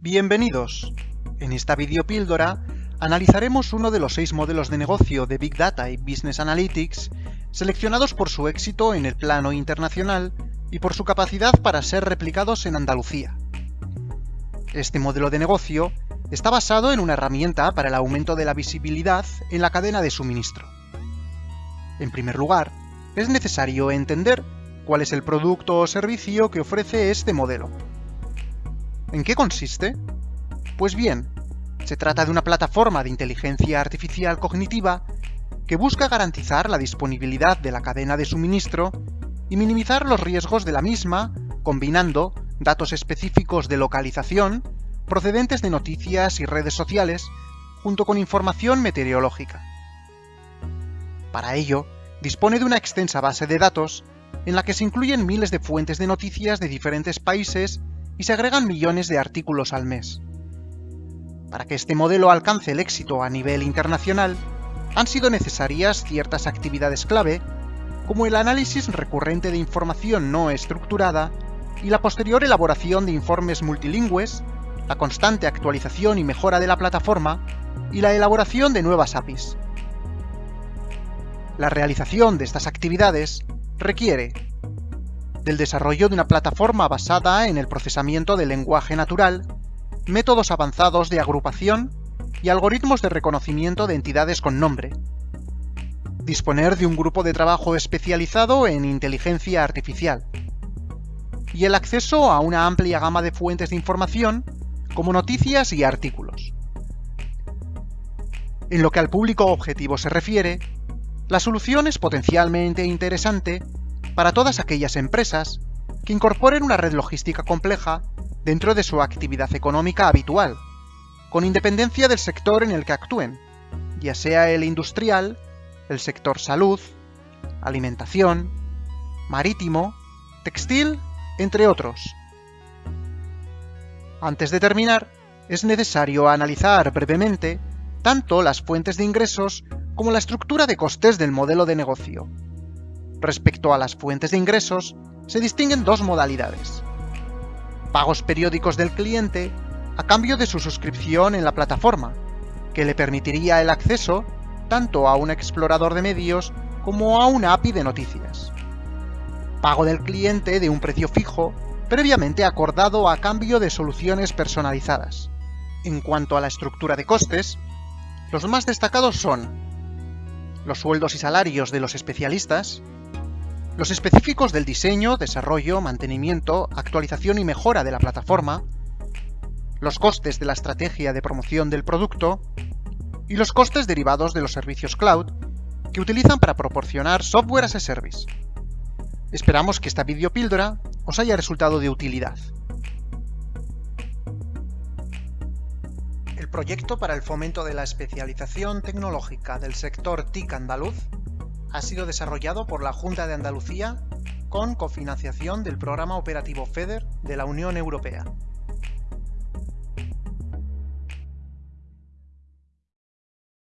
Bienvenidos. En esta videopíldora analizaremos uno de los seis modelos de negocio de Big Data y Business Analytics seleccionados por su éxito en el plano internacional y por su capacidad para ser replicados en Andalucía. Este modelo de negocio está basado en una herramienta para el aumento de la visibilidad en la cadena de suministro. En primer lugar, es necesario entender cuál es el producto o servicio que ofrece este modelo. ¿En qué consiste? Pues bien, se trata de una plataforma de inteligencia artificial cognitiva que busca garantizar la disponibilidad de la cadena de suministro y minimizar los riesgos de la misma, combinando datos específicos de localización, procedentes de noticias y redes sociales, junto con información meteorológica. Para ello, dispone de una extensa base de datos en la que se incluyen miles de fuentes de noticias de diferentes países y se agregan millones de artículos al mes. Para que este modelo alcance el éxito a nivel internacional, han sido necesarias ciertas actividades clave, como el análisis recurrente de información no estructurada y la posterior elaboración de informes multilingües, la constante actualización y mejora de la plataforma y la elaboración de nuevas APIs. La realización de estas actividades requiere del desarrollo de una plataforma basada en el procesamiento del lenguaje natural, métodos avanzados de agrupación y algoritmos de reconocimiento de entidades con nombre. Disponer de un grupo de trabajo especializado en inteligencia artificial. Y el acceso a una amplia gama de fuentes de información, como noticias y artículos. En lo que al público objetivo se refiere, la solución es potencialmente interesante para todas aquellas empresas que incorporen una red logística compleja dentro de su actividad económica habitual, con independencia del sector en el que actúen, ya sea el industrial, el sector salud, alimentación, marítimo, textil, entre otros. Antes de terminar, es necesario analizar brevemente tanto las fuentes de ingresos como la estructura de costes del modelo de negocio. Respecto a las fuentes de ingresos, se distinguen dos modalidades. Pagos periódicos del cliente a cambio de su suscripción en la plataforma, que le permitiría el acceso tanto a un explorador de medios como a una API de noticias. Pago del cliente de un precio fijo previamente acordado a cambio de soluciones personalizadas. En cuanto a la estructura de costes, los más destacados son los sueldos y salarios de los especialistas, los específicos del diseño, desarrollo, mantenimiento, actualización y mejora de la plataforma, los costes de la estrategia de promoción del producto y los costes derivados de los servicios cloud que utilizan para proporcionar software as a service. Esperamos que esta videopíldora os haya resultado de utilidad. El proyecto para el fomento de la especialización tecnológica del sector TIC andaluz ha sido desarrollado por la Junta de Andalucía con cofinanciación del Programa Operativo FEDER de la Unión Europea.